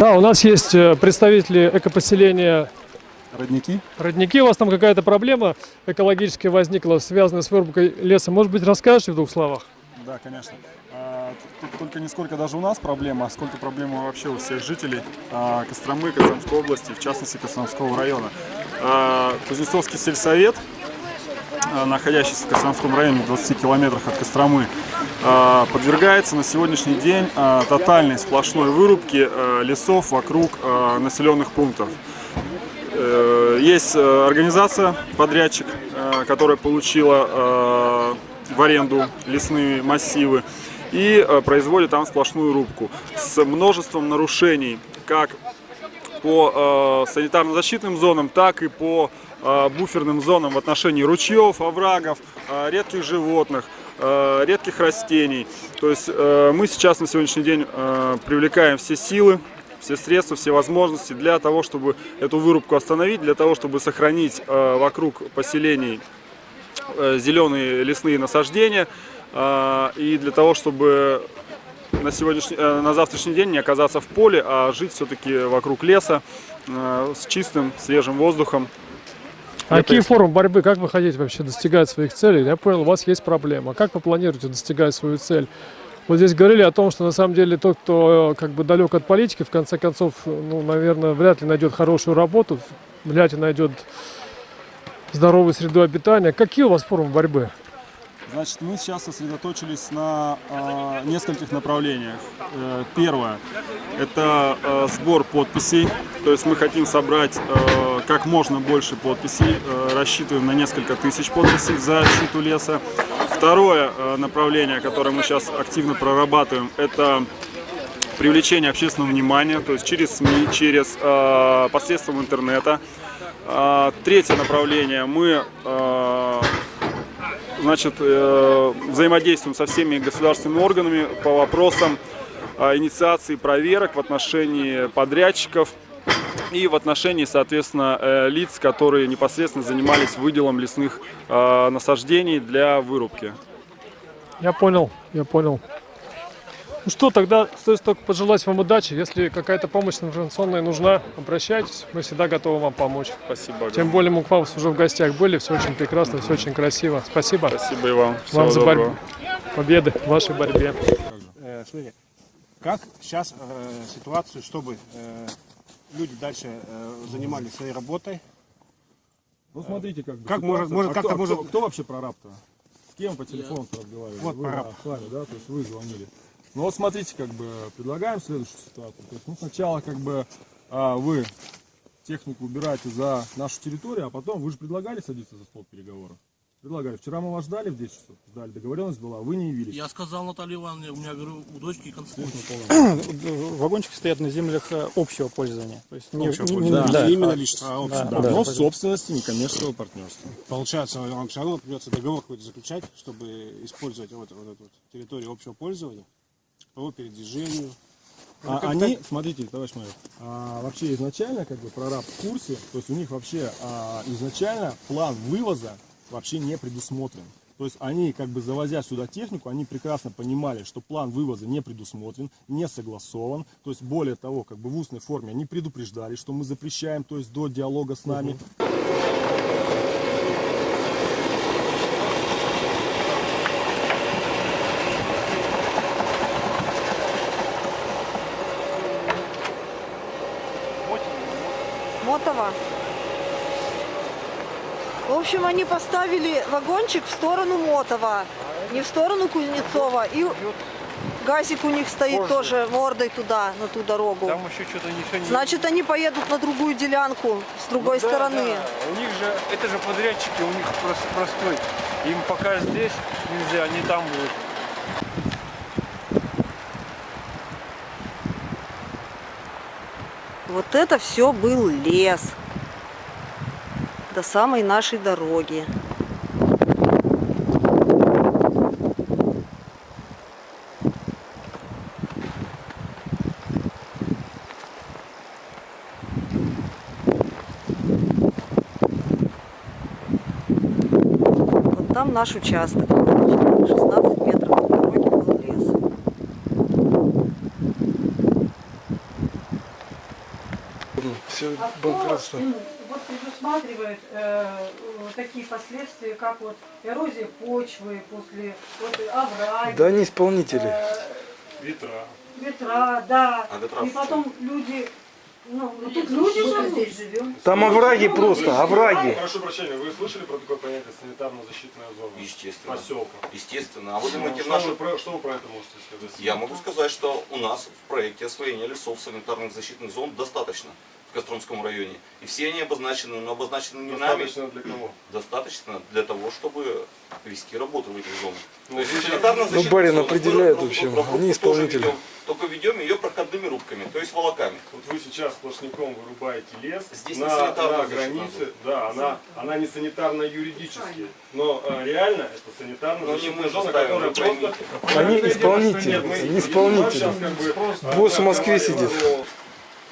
Да, у нас есть э, представители экопоселения Родники? Родники. У вас там какая-то проблема экологически возникла, связанная с вырубкой леса. Может быть, расскажете в двух словах? Да, конечно. А, Тут только не сколько даже у нас проблема, а сколько проблема вообще у всех жителей а, Костромы, Костромской области, в частности Костромского района. А, Кузнецовский сельсовет, а, находящийся в Костромском районе, в 20 километрах от Костромы, а, подвергается на сегодняшний день а, тотальной сплошной вырубке а, лесов вокруг населенных пунктов. Э, Есть э, организация, подрядчик, э, которая получила э, в аренду лесные массивы и э, производит там сплошную рубку с множеством нарушений, как по э, санитарно-защитным зонам, так и по э, буферным зонам в отношении ручьев, оврагов, э, редких животных, э, редких растений. То есть э, мы сейчас на сегодняшний день э, привлекаем все силы, все средства, все возможности для того, чтобы эту вырубку остановить, для того, чтобы сохранить э, вокруг поселений э, зеленые лесные насаждения э, и для того, чтобы на, сегодняшний, э, на завтрашний день не оказаться в поле, а жить все-таки вокруг леса э, с чистым, свежим воздухом. А какие формы борьбы? Как вы хотите вообще достигать своих целей? Я понял, у вас есть проблема. Как вы планируете достигать свою цель? Вот здесь говорили о том, что на самом деле тот, кто э, как бы далек от политики, в конце концов, ну, наверное, вряд ли найдет хорошую работу, вряд ли найдет здоровую среду обитания. Какие у вас формы борьбы? Значит, мы сейчас сосредоточились на э, нескольких направлениях. Э, первое – это э, сбор подписей. То есть мы хотим собрать э, как можно больше подписей. Э, рассчитываем на несколько тысяч подписей за защиту леса. Второе э, направление, которое мы сейчас активно прорабатываем, это привлечение общественного внимания, то есть через СМИ, через э, посредством интернета. Третье направление мы значит, взаимодействуем со всеми государственными органами по вопросам инициации проверок в отношении подрядчиков и в отношении, соответственно, э, лиц, которые непосредственно занимались выделом лесных э, насаждений для вырубки. Я понял, я понял. Ну что, тогда стоит только пожелать вам удачи. Если какая-то помощь информационная нужна, обращайтесь. Мы всегда готовы вам помочь. Спасибо. огромное. Тем более мы к вам уже в гостях были, все очень прекрасно, все очень красиво. Спасибо. Спасибо и вам. Всего Вам за доброго. борьбу. Победы в вашей борьбе. Э, как сейчас э, ситуацию, чтобы э, люди дальше э, занимались своей работой? Ну смотрите, как бы. Как ситуация. может- может, А как-то кто, может- кто, кто вообще прораб-то? С кем по телефону разговаривали? Вот вы, прораб. с вами, да, то есть вы звонили. Ну вот смотрите, как бы предлагаем следующую ситуацию. То есть, ну сначала как бы а, вы технику убираете за нашу территорию, а потом вы же предлагали садиться за стол переговоров. Предлагали. Вчера мы вас ждали в 10 часов, ждали, договоренность была, вы не явились. Я сказал Наталье Ивановне, у меня, говорю, у дочки концерт. Вагончики стоят на землях э, общего пользования. То есть не, Общего не- не- пользования. да. Не именно лично, а общего. Да, Да, да. но в собственности некоммерческого партнерства. Получается, вам все равно придется договор какой-то заключать, чтобы использовать вот, вот эту вот территорию общего пользования по передвижению. А как они, смотрите, товарищ майор, а, вообще изначально, как бы, прораб в курсе, то есть у них вообще а, изначально план вывоза вообще не предусмотрен. То есть они, как бы завозя сюда технику, они прекрасно понимали, что план вывоза не предусмотрен, не согласован. То есть более того, как бы в устной форме они предупреждали, что мы запрещаем, то есть до диалога с нами. Мотова. В общем, они поставили вагончик в сторону Мотова, не в сторону Кузнецова. И газик у них стоит тоже мордой туда, на ту дорогу. Там еще что-то ничего не... Значит, они поедут на другую делянку с другой Ну да, стороны. да. У них же, это же подрядчики, у них просто простой. Им пока здесь нельзя, они там будут. Вот это все был лес. До самой нашей дороги. Вот там наш участок. 16 метров от дороги был лес. все банкротство. М, вот предусматривает э, вот такие последствия, как вот эрозия почвы после вот, овраги, Да они исполнители. э, Ветра. ветра, да. А ветра И потом люди, ну, ну, тут люди живут. здесь живем. Там овраги просто, овраги. Прошу прощения, вы слышали про такое понятие санитарно-защитная зона? Естественно. Поселка. Естественно. А вы Ну, думаете, что, наши... вы про, что вы про это можете сказать? Я могу сказать, что у нас в проекте освоения лесов санитарных защитных зон достаточно в Костромском районе. И все они обозначены, но обозначены не нами. Достаточно для кого? Достаточно для того, чтобы вести работу в этих зонах. Ну, То есть Ну, барин определяет, в общем, они исполнители. ведем, Только ведем ее проходными рубками, то есть волоками. Вот вы сейчас сплошняком вырубаете лес Здесь не на, санитарная на границе, да, она, она не санитарно-юридически, но э, реально это Но санитарно-защитная не мы же зона, которая просто... Они исполнители, что нет, мы- они исполнители. Босс в Москве сидит.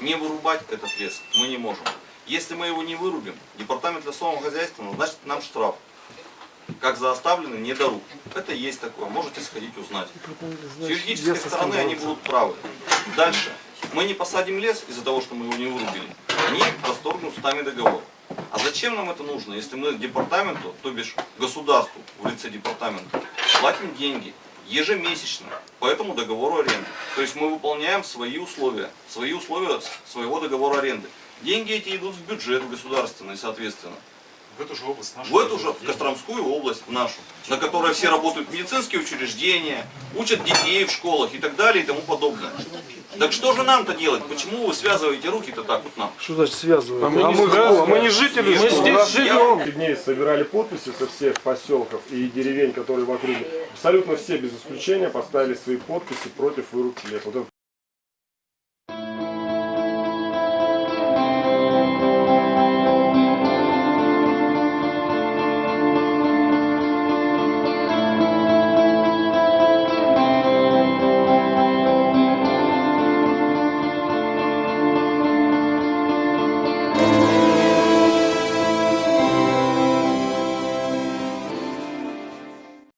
Не вырубать этот лес мы не можем. Если мы его не вырубим, департамент лесового хозяйства назначит нам штраф. Как за оставленный недоруб. Это есть такое, можете сходить узнать. С юридической стороны они будут правы. Дальше. Мы не посадим лес из-за того, что мы его не вырубили. Они расторгнут с нами договор. А зачем нам это нужно, если мы департаменту, то бишь государству в лице департамента, платим деньги ежемесячно по этому договору аренды. То есть мы выполняем свои условия, свои условия своего договора аренды. Деньги эти идут в бюджет государственный, соответственно. В эту же область нашу. В эту же, в Костромскую область, нашу, на которой все работают медицинские учреждения, учат детей в школах и так далее и тому подобное. Так что же нам-то делать? Почему вы связываете руки-то так вот нам? Что значит связывают? А мы не кто? мы не жители, Мы что? здесь живем. несколько дней собирали подписи со всех поселков и деревень, которые в округе. Абсолютно все без исключения поставили свои подписи против вырубки леса.